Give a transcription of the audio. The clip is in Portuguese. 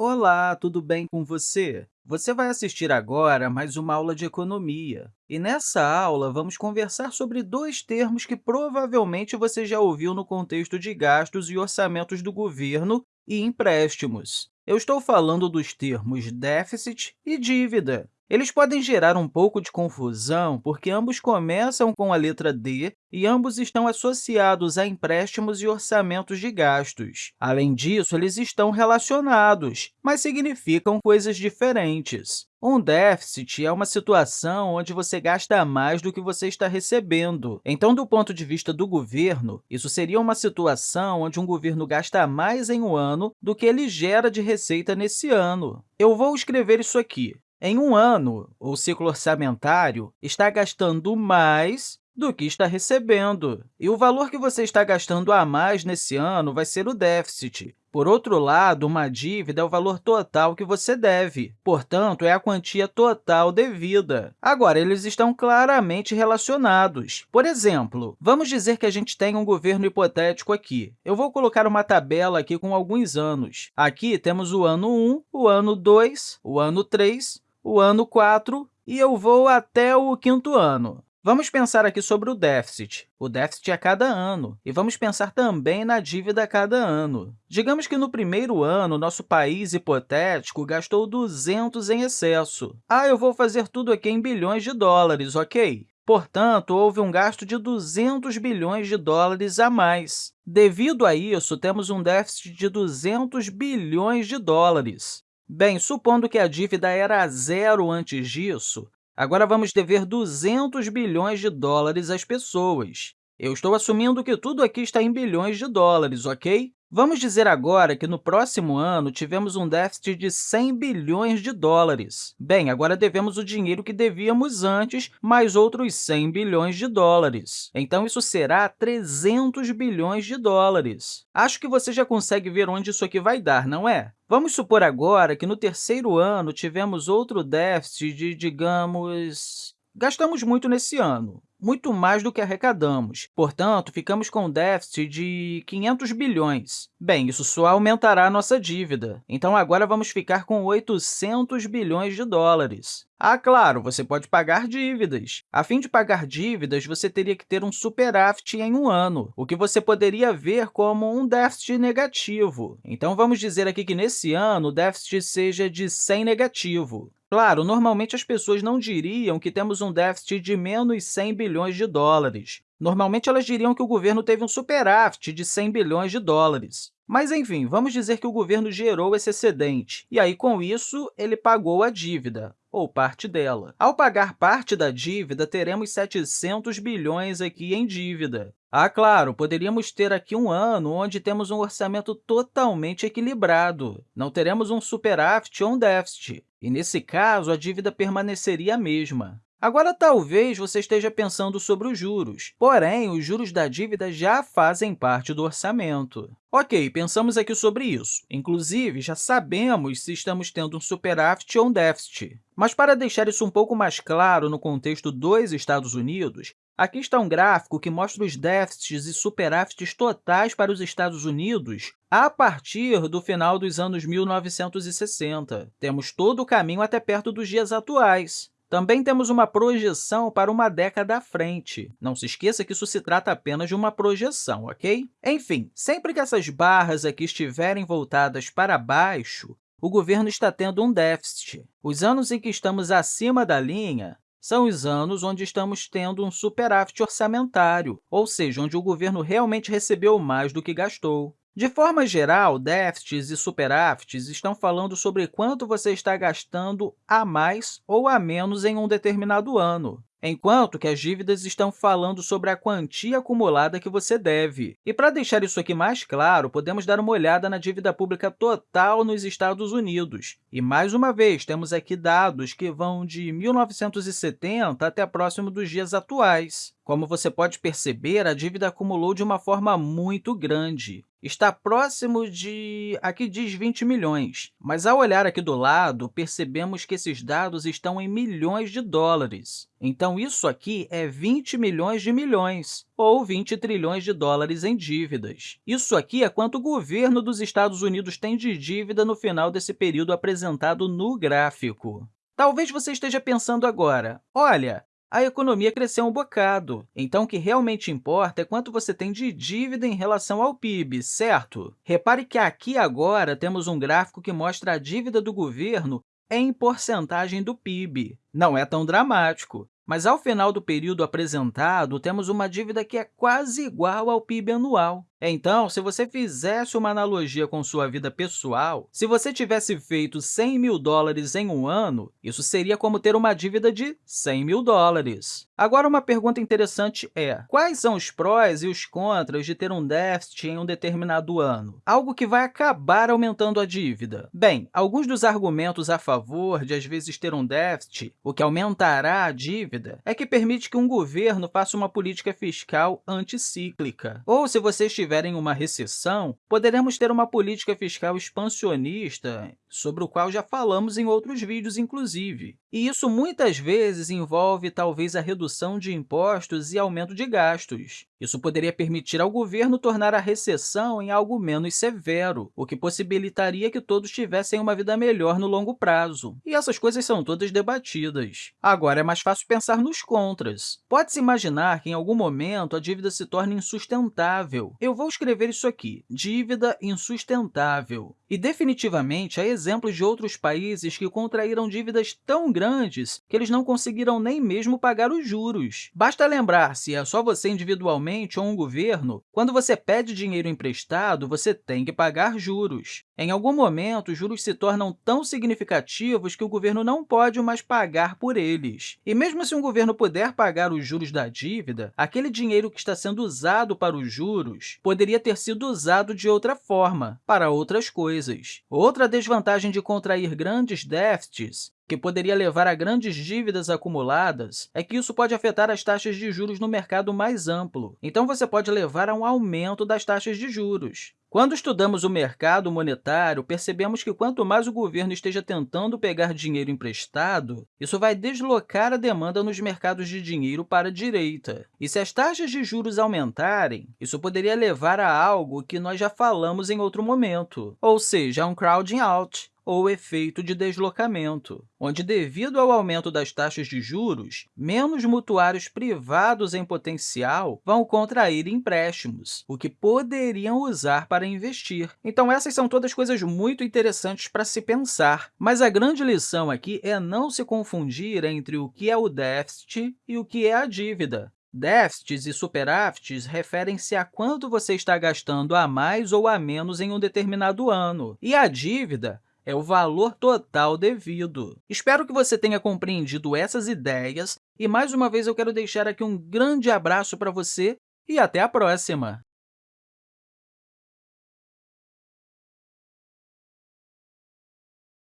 Olá, tudo bem com você? Você vai assistir agora mais uma aula de economia. E nessa aula, vamos conversar sobre dois termos que provavelmente você já ouviu no contexto de gastos e orçamentos do governo e empréstimos. Eu estou falando dos termos déficit e dívida. Eles podem gerar um pouco de confusão, porque ambos começam com a letra D e ambos estão associados a empréstimos e orçamentos de gastos. Além disso, eles estão relacionados, mas significam coisas diferentes. Um déficit é uma situação onde você gasta mais do que você está recebendo. Então, do ponto de vista do governo, isso seria uma situação onde um governo gasta mais em um ano do que ele gera de receita nesse ano. Eu vou escrever isso aqui. Em um ano, o ciclo orçamentário está gastando mais do que está recebendo. E o valor que você está gastando a mais nesse ano vai ser o déficit. Por outro lado, uma dívida é o valor total que você deve, portanto, é a quantia total devida. Agora, eles estão claramente relacionados. Por exemplo, vamos dizer que a gente tem um governo hipotético aqui. Eu vou colocar uma tabela aqui com alguns anos. Aqui temos o ano 1, o ano 2, o ano 3, o ano 4 e eu vou até o quinto ano. Vamos pensar aqui sobre o déficit. O déficit é a cada ano. E vamos pensar também na dívida a cada ano. Digamos que no primeiro ano, nosso país hipotético gastou 200 em excesso. Ah, eu vou fazer tudo aqui em bilhões de dólares, ok? Portanto, houve um gasto de 200 bilhões de dólares a mais. Devido a isso, temos um déficit de 200 bilhões de dólares. Bem, supondo que a dívida era zero antes disso, agora vamos dever 200 bilhões de dólares às pessoas. Eu estou assumindo que tudo aqui está em bilhões de dólares, ok? Vamos dizer agora que no próximo ano tivemos um déficit de 100 bilhões de dólares. Bem, agora devemos o dinheiro que devíamos antes, mais outros 100 bilhões de dólares. Então, isso será 300 bilhões de dólares. Acho que você já consegue ver onde isso aqui vai dar, não é? Vamos supor agora que no terceiro ano tivemos outro déficit de, digamos, Gastamos muito nesse ano, muito mais do que arrecadamos. Portanto, ficamos com um déficit de 500 bilhões. Bem, isso só aumentará a nossa dívida. Então, agora vamos ficar com 800 bilhões de dólares. Ah, claro, você pode pagar dívidas. A fim de pagar dívidas, você teria que ter um superávit em um ano, o que você poderia ver como um déficit negativo. Então, vamos dizer aqui que, nesse ano, o déficit seja de 100 negativo. Claro, normalmente as pessoas não diriam que temos um déficit de menos 100 bilhões de dólares. Normalmente, elas diriam que o governo teve um superávit de 100 bilhões de dólares. Mas, enfim, vamos dizer que o governo gerou esse excedente, e aí, com isso, ele pagou a dívida ou parte dela. Ao pagar parte da dívida, teremos 700 bilhões aqui em dívida. Ah, claro, poderíamos ter aqui um ano onde temos um orçamento totalmente equilibrado. Não teremos um superávit ou um déficit, e, nesse caso, a dívida permaneceria a mesma. Agora, talvez você esteja pensando sobre os juros, porém, os juros da dívida já fazem parte do orçamento. Ok, pensamos aqui sobre isso. Inclusive, já sabemos se estamos tendo um superávit ou um déficit. Mas, para deixar isso um pouco mais claro no contexto dos Estados Unidos, aqui está um gráfico que mostra os déficits e superávites totais para os Estados Unidos a partir do final dos anos 1960. Temos todo o caminho até perto dos dias atuais. Também temos uma projeção para uma década à frente. Não se esqueça que isso se trata apenas de uma projeção, ok? Enfim, sempre que essas barras aqui estiverem voltadas para baixo, o governo está tendo um déficit. Os anos em que estamos acima da linha são os anos onde estamos tendo um superávit orçamentário, ou seja, onde o governo realmente recebeu mais do que gastou. De forma geral, déficits e superávites estão falando sobre quanto você está gastando a mais ou a menos em um determinado ano enquanto que as dívidas estão falando sobre a quantia acumulada que você deve. E para deixar isso aqui mais claro, podemos dar uma olhada na dívida pública total nos Estados Unidos. E, mais uma vez, temos aqui dados que vão de 1970 até próximo dos dias atuais. Como você pode perceber, a dívida acumulou de uma forma muito grande. Está próximo de... aqui diz 20 milhões, mas ao olhar aqui do lado, percebemos que esses dados estão em milhões de dólares. Então, isso aqui é 20 milhões de milhões, ou 20 trilhões de dólares em dívidas. Isso aqui é quanto o governo dos Estados Unidos tem de dívida no final desse período apresentado no gráfico. Talvez você esteja pensando agora, olha, a economia cresceu um bocado. Então, o que realmente importa é quanto você tem de dívida em relação ao PIB, certo? Repare que aqui agora temos um gráfico que mostra a dívida do governo em porcentagem do PIB. Não é tão dramático, mas ao final do período apresentado, temos uma dívida que é quase igual ao PIB anual. Então, se você fizesse uma analogia com sua vida pessoal, se você tivesse feito 100 mil dólares em um ano, isso seria como ter uma dívida de 100 mil dólares. Agora, uma pergunta interessante é, quais são os prós e os contras de ter um déficit em um determinado ano? Algo que vai acabar aumentando a dívida. Bem, alguns dos argumentos a favor de, às vezes, ter um déficit, o que aumentará a dívida, é que permite que um governo faça uma política fiscal anticíclica. Ou, se você estiver estiver em uma recessão, poderemos ter uma política fiscal expansionista, sobre o qual já falamos em outros vídeos, inclusive. E isso muitas vezes envolve, talvez, a redução de impostos e aumento de gastos. Isso poderia permitir ao governo tornar a recessão em algo menos severo, o que possibilitaria que todos tivessem uma vida melhor no longo prazo. E essas coisas são todas debatidas. Agora, é mais fácil pensar nos contras. Pode-se imaginar que, em algum momento, a dívida se torne insustentável. Eu vou escrever isso aqui, dívida insustentável. E, definitivamente, há exemplos de outros países que contraíram dívidas tão grandes que eles não conseguiram nem mesmo pagar os juros. Basta lembrar, se é só você individualmente ou um governo, quando você pede dinheiro emprestado, você tem que pagar juros. Em algum momento, os juros se tornam tão significativos que o governo não pode mais pagar por eles. E mesmo se um governo puder pagar os juros da dívida, aquele dinheiro que está sendo usado para os juros poderia ter sido usado de outra forma, para outras coisas. Outra desvantagem de contrair grandes déficits que poderia levar a grandes dívidas acumuladas, é que isso pode afetar as taxas de juros no mercado mais amplo. Então, você pode levar a um aumento das taxas de juros. Quando estudamos o mercado monetário, percebemos que quanto mais o governo esteja tentando pegar dinheiro emprestado, isso vai deslocar a demanda nos mercados de dinheiro para a direita. E se as taxas de juros aumentarem, isso poderia levar a algo que nós já falamos em outro momento, ou seja, a um crowding out, ou efeito de deslocamento, onde, devido ao aumento das taxas de juros, menos mutuários privados em potencial vão contrair empréstimos, o que poderiam usar para investir. Então, essas são todas coisas muito interessantes para se pensar, mas a grande lição aqui é não se confundir entre o que é o déficit e o que é a dívida. Déficits e superávites referem-se a quanto você está gastando a mais ou a menos em um determinado ano, e a dívida é o valor total devido. Espero que você tenha compreendido essas ideias e, mais uma vez, eu quero deixar aqui um grande abraço para você e até a próxima!